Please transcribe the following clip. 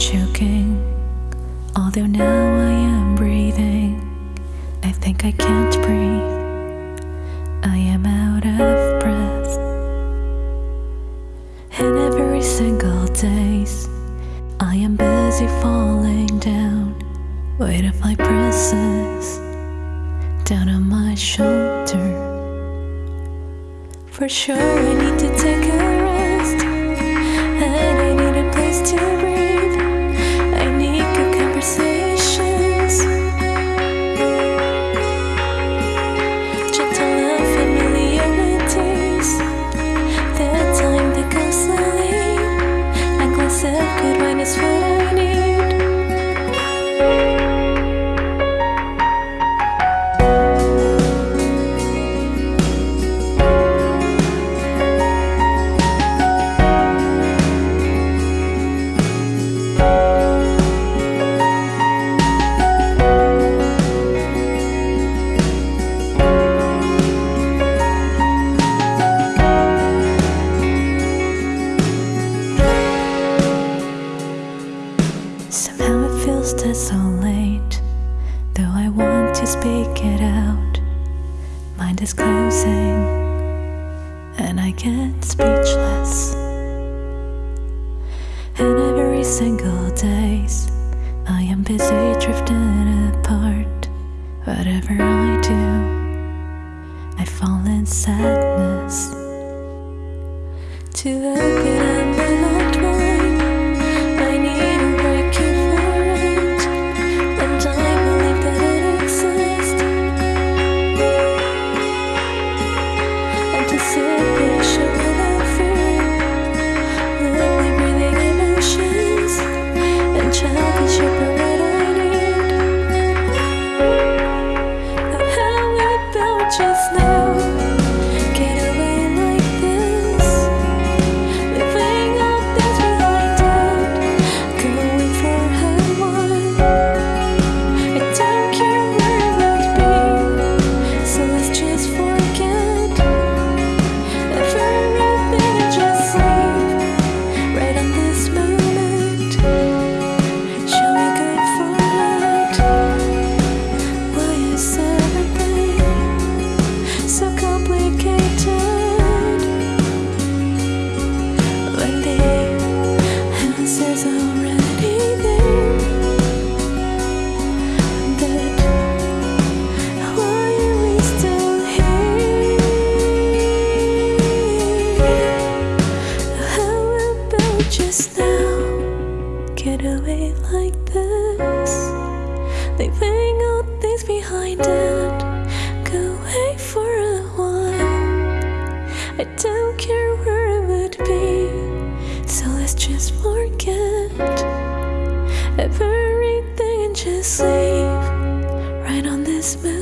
choking. Although now I am breathing, I think I can't breathe. I am out of breath. And every single day I am busy falling down. Weight of my presence down on my shoulder. For sure, I need to take a rest, to breathe. Speak it out. Mind is closing, and I get speechless. And every single day, I am busy drifting apart. Whatever I do, I fall in sadness. To a Get away like this, leaving all things behind and go away for a while. I don't care where it would be, so let's just forget everything and just leave right on this moon.